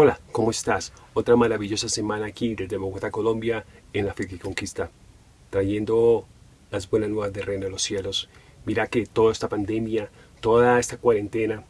Hola, ¿cómo estás? Otra maravillosa semana aquí desde Bogotá, Colombia, en la que Conquista, trayendo las buenas nuevas de Reino de los Cielos. Mira que toda esta pandemia, toda esta cuarentena,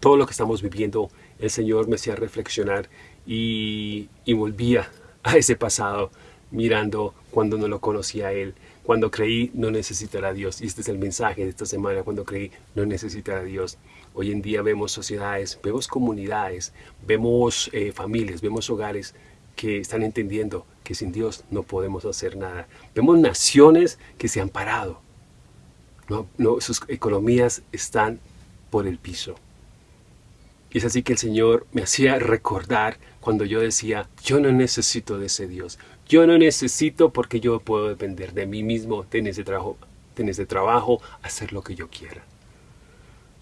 todo lo que estamos viviendo, el Señor me hacía reflexionar y, volvía a ese pasado, mirando cuando no lo conocía a Él, cuando creí no necesitar a Dios. Y este es el mensaje de esta semana, cuando creí no necesitar a Dios. Hoy en día vemos sociedades, vemos comunidades, vemos eh, familias, vemos hogares que están entendiendo que sin Dios no podemos hacer nada. Vemos naciones que se han parado. Sus economías están por el piso. Y es así que el Señor me hacía recordar cuando yo decía, yo no necesito de ese Dios. Yo no necesito porque yo puedo depender de mí mismo, tener ese trabajo, tener ese trabajo, hacer lo que yo quiera.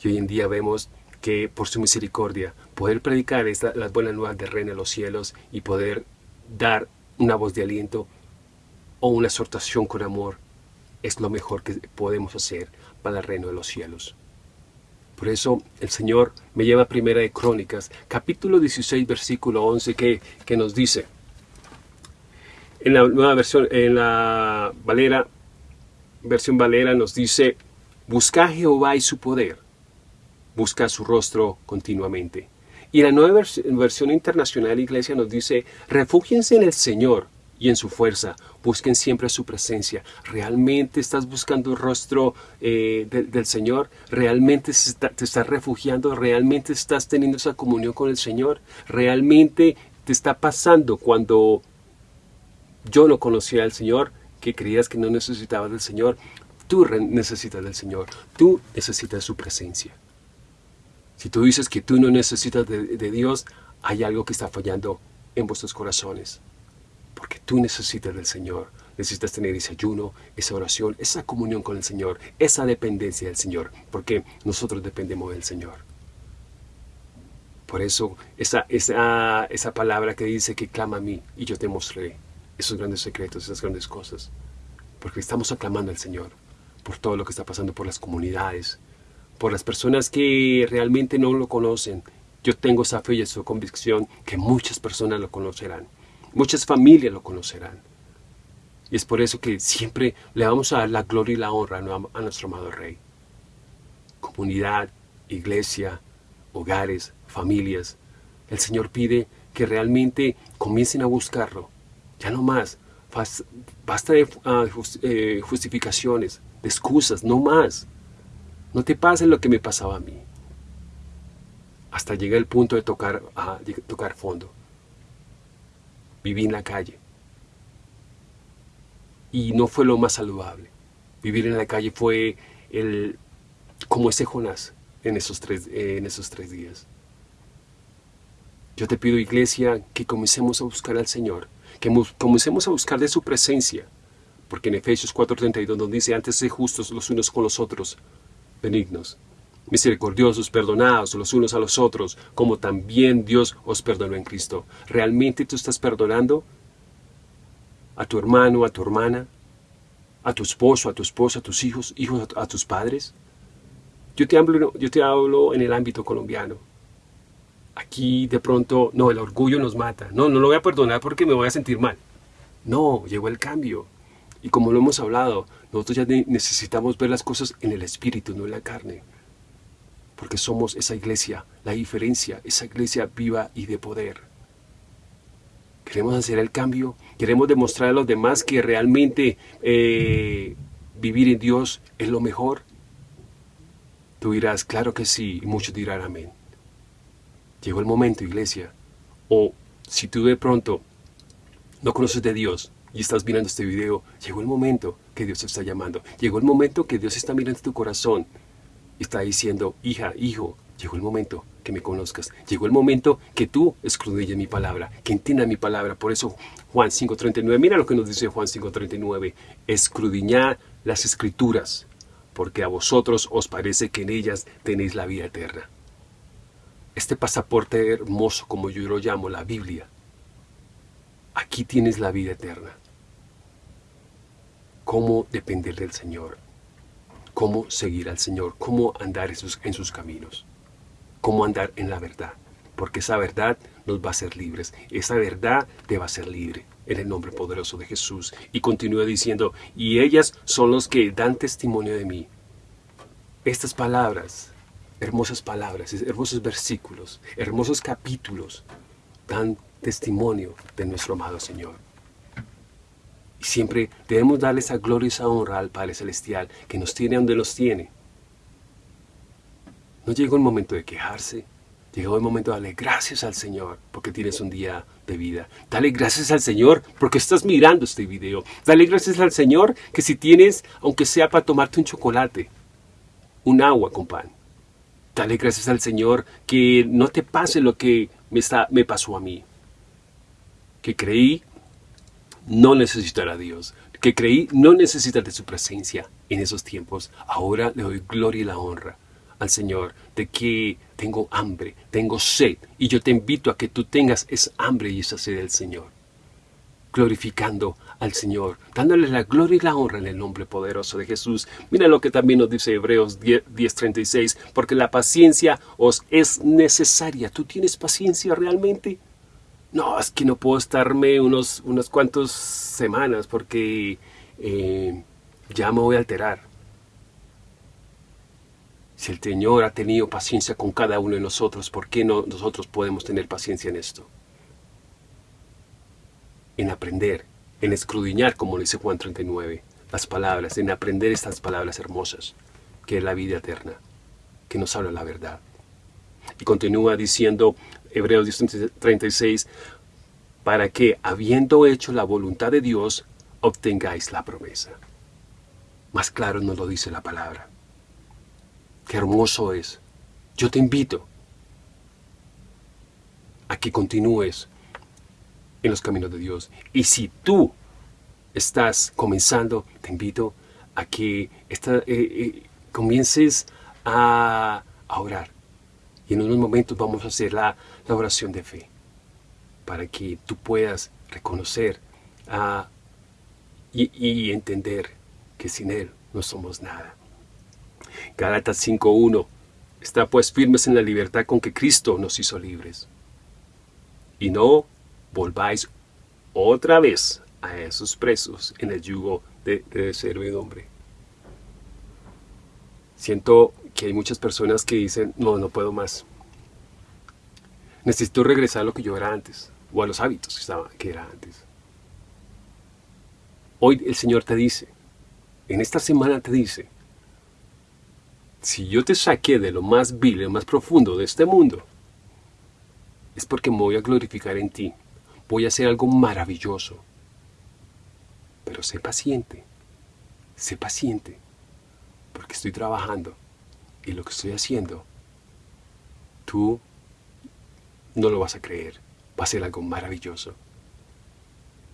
Y hoy en día vemos que por su misericordia, poder predicar las buenas nuevas del reino de los cielos y poder dar una voz de aliento o una exhortación con amor es lo mejor que podemos hacer para el reino de los cielos. Por eso el Señor me lleva a Primera de Crónicas, capítulo 16, versículo 11, que, que nos dice, en la nueva versión, en la Valera, versión Valera nos dice, busca a Jehová y su poder, busca su rostro continuamente. Y la nueva versión internacional iglesia nos dice, refúgiense en el Señor y en su fuerza, busquen siempre su presencia. ¿Realmente estás buscando el rostro eh, del Señor? ¿Realmente te estás refugiando? ¿Realmente estás teniendo esa comunión con el Señor? ¿Realmente te está pasando cuando yo no conocía al Señor, que creías que no necesitabas del Señor. Tú necesitas del Señor. Tú necesitas su presencia. Si tú dices que tú no necesitas de, Dios, hay algo que está fallando en vuestros corazones. Porque tú necesitas del Señor. Necesitas tener ese ayuno, esa oración, esa comunión con el Señor, esa dependencia del Señor. Porque nosotros dependemos del Señor. Por eso, esa, esa, esa palabra que dice que clama a mí y yo te mostraré esos grandes secretos, esas grandes cosas. Porque estamos aclamando al Señor por todo lo que está pasando por las comunidades, por las personas que realmente no lo conocen. Yo tengo esa fe y esa convicción que muchas personas lo conocerán. Muchas familias lo conocerán. Y es por eso que siempre le vamos a dar la gloria y la honra a nuestro amado Rey. Comunidad, iglesia, hogares, familias. El Señor pide que realmente comiencen a buscarlo, ya no más. Basta de ah, eh, justificaciones, de excusas, no más. No te pase lo que me pasaba a mí. Hasta llega el punto de tocar, ah, tocar fondo. Viví en la calle. Y no fue lo más saludable. Vivir en la calle fue el, como ese Jonás en esos tres, en esos tres días. Yo te pido, iglesia, que comencemos a buscar al Señor que comencemos a buscar de su presencia, porque en Efesios 4.32 nos dice, antes de justos los unos con los otros, benignos, misericordiosos, perdonados los unos a los otros, como también Dios os perdonó en Cristo. ¿Realmente tú estás perdonando a tu hermano, a tu hermana, a tu esposo, a tu esposa, a tus hijos, hijos a tus padres? Yo te hablo, yo te hablo en el ámbito colombiano. Aquí de pronto, no, el orgullo nos mata. No, no lo voy a perdonar porque me voy a sentir mal. No, llegó el cambio. Y como lo hemos hablado, nosotros ya necesitamos ver las cosas en el espíritu, no en la carne. Porque somos esa iglesia, la diferencia, esa iglesia viva y de poder. Queremos hacer el cambio, queremos demostrar a los demás que realmente eh, vivir en Dios es lo mejor. Tú dirás, claro que sí, y muchos dirán amén. Llegó el momento, iglesia. O si tú de pronto no conoces de Dios y estás mirando este video, llegó el momento que Dios te está llamando. Llegó el momento que Dios está mirando tu corazón está diciendo, hija, hijo, llegó el momento que me conozcas. Llegó el momento que tú escudrilles mi palabra, que entiendas mi palabra. Por eso Juan 5.39, mira lo que nos dice Juan 5.39, escudriñad las escrituras, porque a vosotros os parece que en ellas tenéis la vida eterna. este pasaporte hermoso, como yo lo llamo, la Biblia. Aquí tienes la vida eterna. Cómo depender del Señor. Cómo seguir al Señor. Cómo andar en sus, caminos. Cómo andar en la verdad. Porque esa verdad nos va a hacer libres. Esa verdad te va a hacer libre en el nombre poderoso de Jesús. Y continúa diciendo, y ellas son los que dan testimonio de mí. Estas palabras, hermosas palabras, hermosos versículos, hermosos capítulos, dan testimonio de nuestro amado Señor. Y siempre debemos darle esa gloria y esa honra al Padre Celestial que nos tiene donde nos tiene. No llegó el momento de quejarse, Llegó el momento de darle gracias al Señor porque tienes un día de vida. Dale gracias al Señor porque estás mirando este video. Dale gracias al Señor que si tienes, aunque sea para tomarte un chocolate, un agua con pan. Dale gracias al Señor que no te pase lo que me, está, me pasó a mí. Que creí no necesitar a Dios. Que creí no necesitar de su presencia en esos tiempos. Ahora le doy gloria y la honra al Señor de que tengo hambre, tengo sed, y yo te invito a que tú tengas esa hambre y esa sed del Señor. Glorificando al Señor, dándole la gloria y la honra en el nombre poderoso de Jesús. Mira lo que también nos dice Hebreos 10.36, porque la paciencia os es necesaria. ¿Tú tienes paciencia realmente? No, es que no puedo estarme unos, unas cuantas semanas porque eh, ya me voy a alterar. Si el Señor ha tenido paciencia con cada uno de nosotros, ¿por qué no nosotros podemos tener paciencia en esto? En aprender, en escrudiñar, como dice Juan 39, las palabras, en aprender estas palabras hermosas, que es la vida eterna, que nos habla la verdad. Y continúa diciendo Hebreos 36, para que, habiendo hecho la voluntad de Dios, obtengáis la promesa. Más claro nos lo dice la palabra. Qué hermoso es. Yo te invito a que continúes en los caminos de Dios. Y si tú estás comenzando, te invito a que eh, eh, comiences a, orar. Y en unos momentos vamos a hacer la, oración de fe. Para que tú puedas reconocer ah, y entender que sin Él no somos nada. Galatas 5.1 Está pues firmes en la libertad con que Cristo nos hizo libres. Y no volváis otra vez a esos presos en el yugo de, de hombre. Siento que hay muchas personas que dicen, no, no puedo más. Necesito regresar a lo que yo era antes, o a los hábitos que, estaba, que era antes. Hoy el Señor te dice, en esta semana te dice, si yo te saqué de lo más vil, lo más profundo de este mundo, es porque me voy a glorificar en ti. Voy a hacer algo maravilloso. Pero sé paciente. Sé paciente. Porque estoy trabajando. Y lo que estoy haciendo, tú no lo vas a creer. Va a ser algo maravilloso.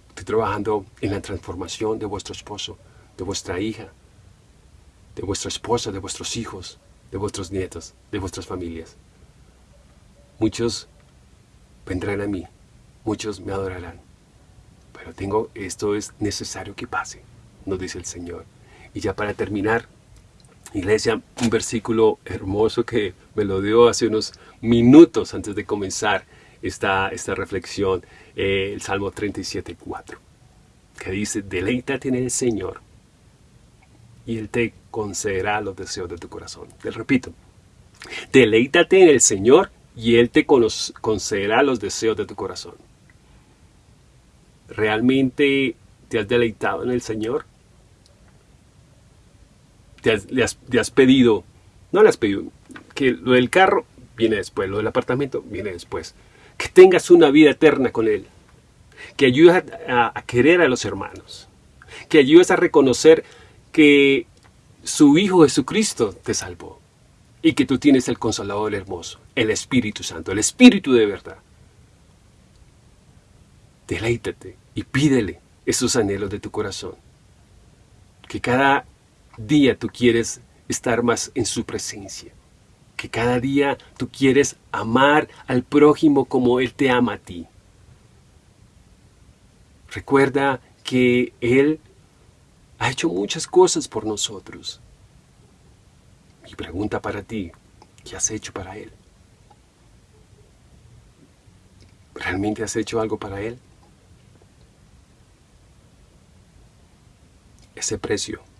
Estoy trabajando en la transformación de vuestro esposo, de vuestra hija, de vuestra esposa, de vuestros hijos, de vuestros nietos, de vuestras familias. Muchos vendrán a mí, muchos me adorarán. Pero tengo, esto es necesario que pase, nos dice el Señor. Y ya para terminar, iglesia, un versículo hermoso que me lo dio hace unos minutos antes de comenzar esta, esta reflexión, eh, el Salmo 37, 4, que dice, deleítate en el Señor y Él te concederá los deseos de tu corazón. Te repito, deleítate en el Señor y Él te concederá los deseos de tu corazón. ¿Realmente te has deleitado en el Señor? ¿Te has, pedido, no le has pedido, que lo del carro viene después, lo del apartamento viene después. Que tengas una vida eterna con Él. Que ayudes a, a querer a los hermanos. Que ayudes a reconocer que su Hijo Jesucristo te salvó y que tú tienes el Consolador hermoso, el Espíritu Santo, el Espíritu de verdad. Deleítate y pídele esos anhelos de tu corazón. Que cada día tú quieres estar más en su presencia. que cada día tú quieres amar al prójimo como Él te ama a ti. Recuerda que Él ha hecho muchas cosas por nosotros. Mi pregunta para ti, ¿qué has hecho para Él? ¿Realmente has hecho algo para Él? Ese precio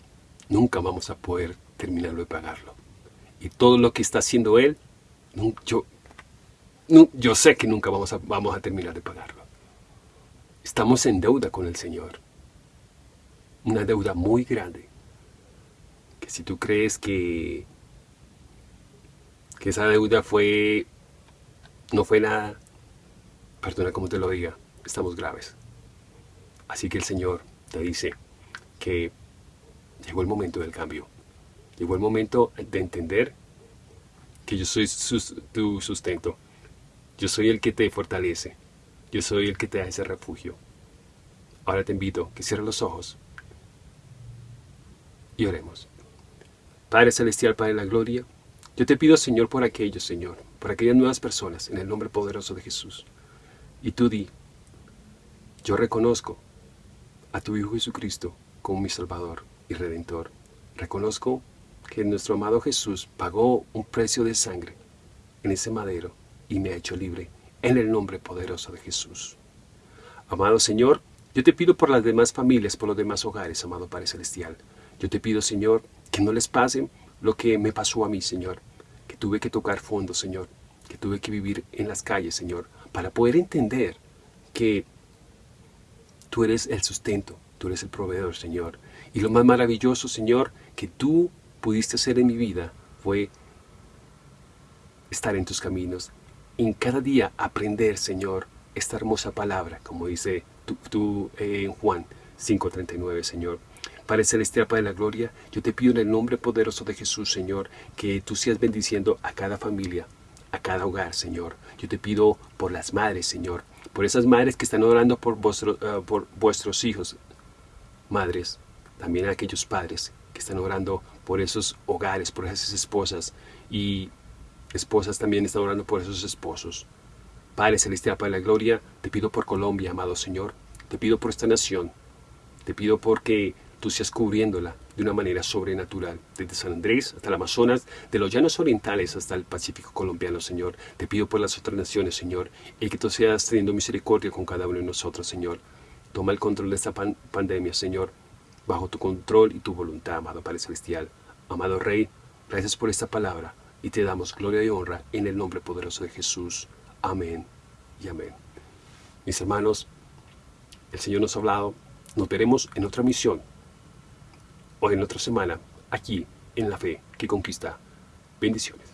nunca vamos a poder terminarlo de pagarlo. Y todo lo que está haciendo Él, yo, yo sé que nunca vamos a, vamos a terminar de pagarlo. Estamos en deuda con el Señor. Una deuda muy grande. Que si tú crees que, que esa deuda fue no fue nada, perdona como te lo diga, estamos graves. Así que el Señor te dice que llegó el momento del cambio. Llegó el momento de entender que yo soy tu sustento. Yo soy el que te fortalece. Yo soy el que te da ese refugio. Ahora te invito a que cierres los ojos y oremos. Padre Celestial, Padre de la Gloria, yo te pido, Señor, por aquellos, Señor, por aquellas nuevas personas, en el nombre poderoso de Jesús. Y tú di, yo reconozco a tu Hijo Jesucristo como mi Salvador y Redentor. Reconozco que nuestro amado Jesús pagó un precio de sangre en ese madero y me ha hecho libre en el nombre poderoso de Jesús. Amado Señor, yo te pido por las demás familias, por los demás hogares, amado Padre Celestial. Yo te pido, Señor, que no les pase lo que me pasó a mí, Señor, que tuve que tocar fondo, Señor, que tuve que vivir en las calles, Señor, para poder entender que tú eres el sustento, tú eres el proveedor, Señor. Y lo más maravilloso, Señor, que tú pudiste hacer en mi vida fue estar en tus caminos, en cada día aprender, Señor, esta hermosa palabra, como dice tú, eh, en Juan 5.39, Señor. Padre Celestial, Padre de la Gloria, yo te pido en el nombre poderoso de Jesús, Señor, que tú seas bendiciendo a cada familia, a cada hogar, Señor. Yo te pido por las madres, Señor, por esas madres que están orando por, eh, por vuestros hijos, madres, también a aquellos padres que están orando por esos hogares, por esas esposas y esposas también están orando por esos esposos. Padre Celestial, Padre de la Gloria, te pido por Colombia, amado Señor. Te pido por esta nación. Te pido porque tú seas cubriéndola de una manera sobrenatural, desde San Andrés hasta el Amazonas, de los llanos orientales hasta el Pacífico colombiano, Señor. Te pido por las otras naciones, Señor, y que tú seas teniendo misericordia con cada uno de nosotros, Señor. Toma el control de esta pandemia, Señor, bajo tu control y tu voluntad, amado Padre Celestial. Amado Rey, gracias por esta palabra y te damos gloria y honra en el nombre poderoso de Jesús. Amén y amén. Mis hermanos, el Señor nos ha hablado. Nos veremos en otra misión o en otra semana aquí en la fe que conquista. Bendiciones.